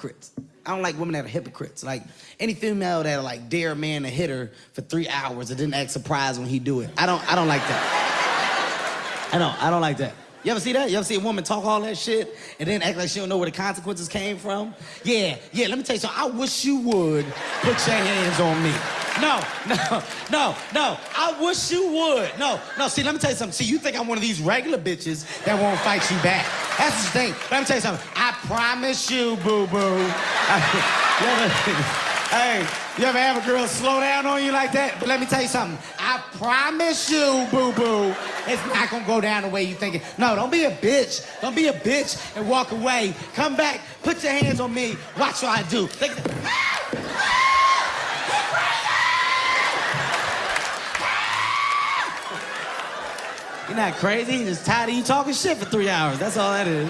hypocrites. I don't like women that are hypocrites. Like any female that like dare a man to hit her for three hours and didn't act surprised when he do it. I don't I don't like that. I don't I don't like that. You ever see that? You ever see a woman talk all that shit and then act like she don't know where the consequences came from? Yeah, yeah, let me tell you something. I wish you would put your hands on me. No, no, no, no. I wish you would. No, no, see, let me tell you something. See, you think I'm one of these regular bitches that won't fight you back. That's the thing. Let me tell you something. Promise you, boo-boo. Hey, you ever have a girl slow down on you like that? But let me tell you something. I promise you, boo boo, it's not gonna go down the way you think it. No, don't be a bitch. Don't be a bitch and walk away. Come back, put your hands on me. Watch what I do. You're not crazy. You're just tired of you talking shit for three hours. That's all that is.